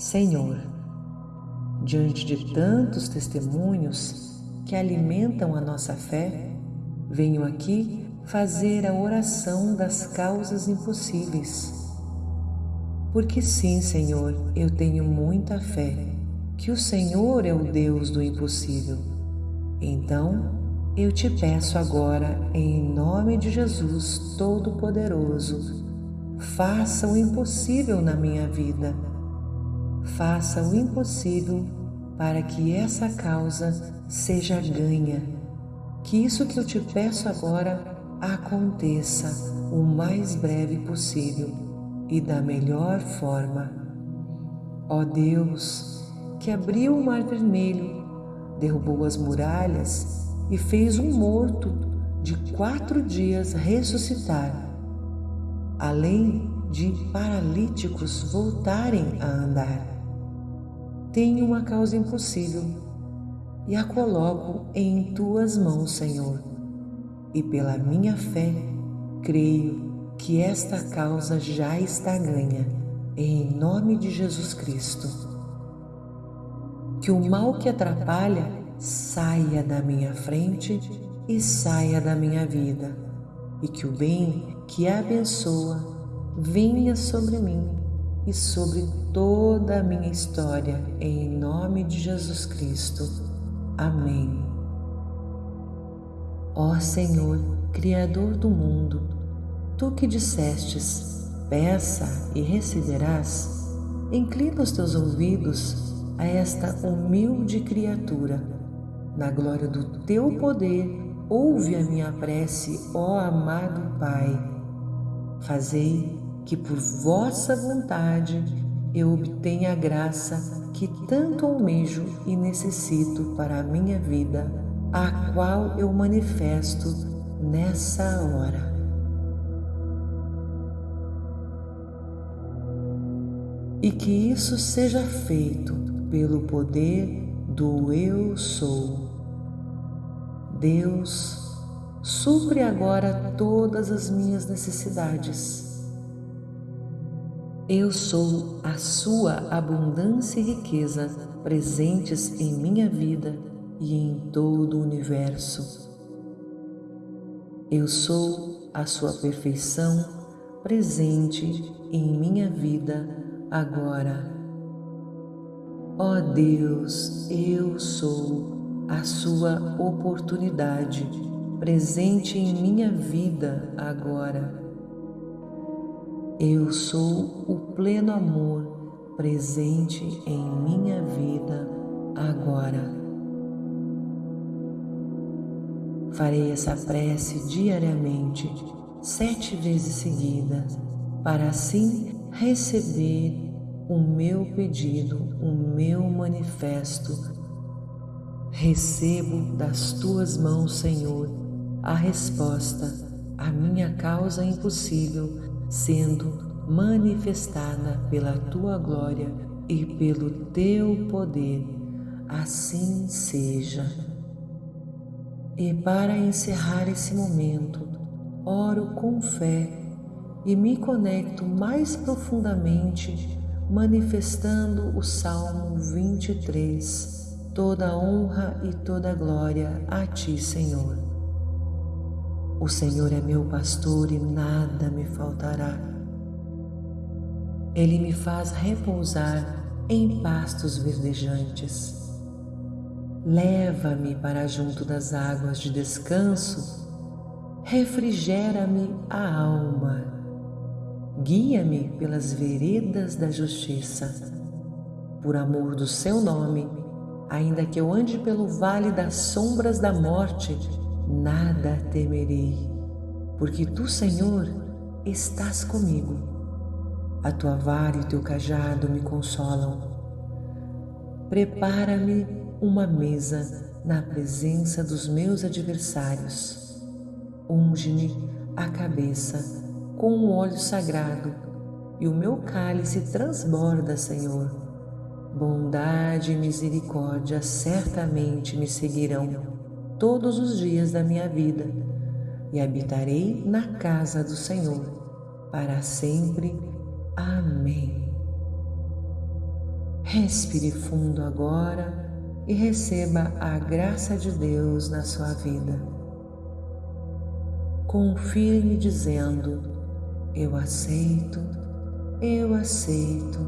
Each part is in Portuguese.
Senhor, diante de tantos testemunhos que alimentam a nossa fé, venho aqui fazer a oração das causas impossíveis. Porque sim, Senhor, eu tenho muita fé que o Senhor é o Deus do impossível. Então, eu te peço agora, em nome de Jesus Todo-Poderoso, faça o impossível na minha vida. Faça o impossível para que essa causa seja ganha. Que isso que eu te peço agora aconteça o mais breve possível e da melhor forma. Ó Deus, que abriu o mar vermelho, derrubou as muralhas e fez um morto de quatro dias ressuscitar, além de paralíticos voltarem a andar. Tenho uma causa impossível e a coloco em tuas mãos, Senhor, e pela minha fé creio que esta causa já está ganha, em nome de Jesus Cristo. Que o mal que atrapalha saia da minha frente e saia da minha vida, e que o bem que abençoa venha sobre mim e sobre toda a minha história, em nome de Jesus Cristo. Amém. Ó Senhor, Criador do mundo, tu que dissestes, peça e receberás, inclina os teus ouvidos a esta humilde criatura na glória do teu poder, ouve a minha prece, ó amado Pai. Fazei que por vossa vontade eu obtenha a graça que tanto almejo e necessito para a minha vida, a qual eu manifesto nessa hora. E que isso seja feito pelo poder do Eu Sou Deus, supre agora todas as minhas necessidades. Eu sou a sua abundância e riqueza presentes em minha vida e em todo o universo. Eu sou a sua perfeição presente em minha vida agora. Ó oh Deus, eu sou a sua oportunidade presente em minha vida agora. Eu sou o pleno amor presente em minha vida agora. Farei essa prece diariamente, sete vezes seguidas, para assim receber o meu pedido, o meu manifesto Recebo das tuas mãos, Senhor, a resposta à minha causa impossível, sendo manifestada pela tua glória e pelo teu poder. Assim seja. E para encerrar esse momento, oro com fé e me conecto mais profundamente, manifestando o Salmo 23 toda honra e toda glória a Ti, Senhor. O Senhor é meu pastor e nada me faltará. Ele me faz repousar em pastos verdejantes. Leva-me para junto das águas de descanso, refrigera-me a alma, guia-me pelas veredas da justiça. Por amor do seu nome, Ainda que eu ande pelo vale das sombras da morte, nada temerei, porque tu, Senhor, estás comigo. A tua vara e o teu cajado me consolam. Prepara-me uma mesa na presença dos meus adversários. Unge-me a cabeça com um óleo sagrado e o meu cálice transborda, Senhor Bondade e misericórdia certamente me seguirão todos os dias da minha vida e habitarei na casa do Senhor para sempre. Amém. Respire fundo agora e receba a graça de Deus na sua vida. Confirme dizendo: Eu aceito, eu aceito,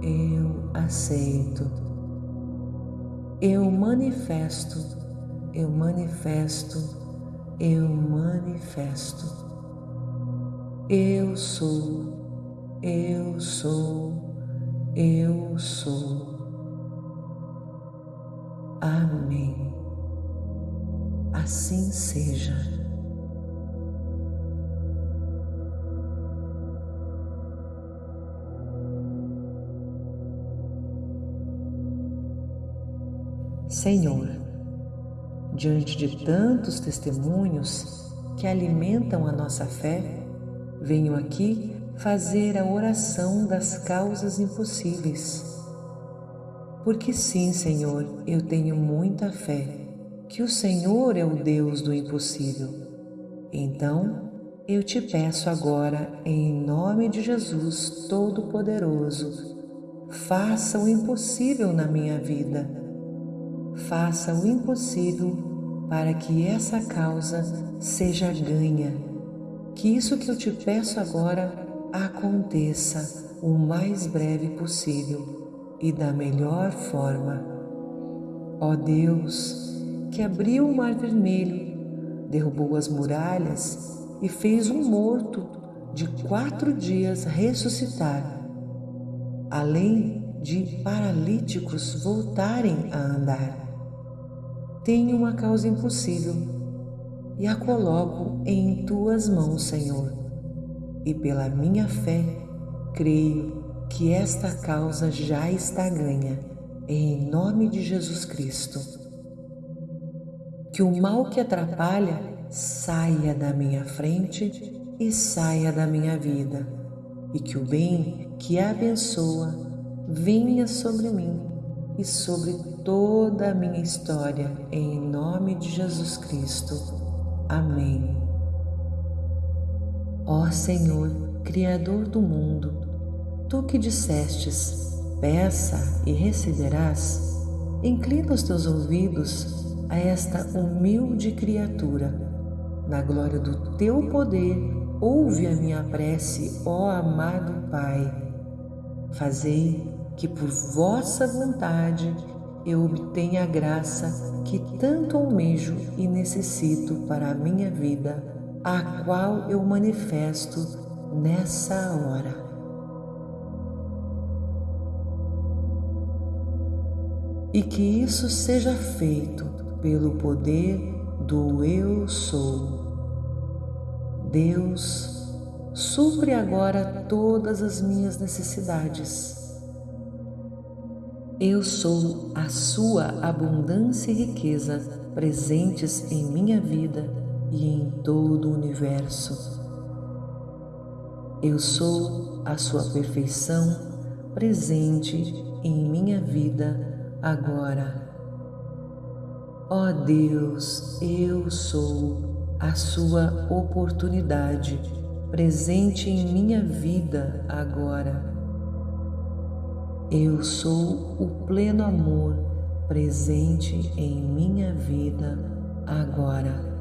eu aceito. Eu manifesto, eu manifesto, eu manifesto. Eu sou, eu sou, eu sou. Amém. Assim seja. Senhor, diante de tantos testemunhos que alimentam a nossa fé, venho aqui fazer a oração das causas impossíveis. Porque sim, Senhor, eu tenho muita fé que o Senhor é o Deus do impossível. Então, eu te peço agora, em nome de Jesus Todo-Poderoso, faça o impossível na minha vida faça o impossível para que essa causa seja ganha. Que isso que eu te peço agora aconteça o mais breve possível e da melhor forma. Ó Deus, que abriu o mar vermelho, derrubou as muralhas e fez um morto de quatro dias ressuscitar, além de paralíticos voltarem a andar tenho uma causa impossível e a coloco em tuas mãos, Senhor. E pela minha fé, creio que esta causa já está ganha, em nome de Jesus Cristo. Que o mal que atrapalha saia da minha frente e saia da minha vida, e que o bem que abençoa venha sobre mim e sobre toda a minha história, em nome de Jesus Cristo. Amém. Ó Senhor, Criador do mundo, tu que dissestes, peça e receberás, inclina os teus ouvidos a esta humilde criatura. Na glória do teu poder, ouve a minha prece, ó amado Pai. Fazei que por vossa vontade eu obtenha a graça que tanto almejo e necessito para a minha vida, a qual eu manifesto nessa hora. E que isso seja feito pelo poder do Eu Sou. Deus, supre agora todas as minhas necessidades eu sou a sua abundância e riqueza presentes em minha vida e em todo o universo. Eu sou a sua perfeição presente em minha vida agora. Ó oh Deus, eu sou a sua oportunidade presente em minha vida agora. Eu sou o pleno amor presente em minha vida agora.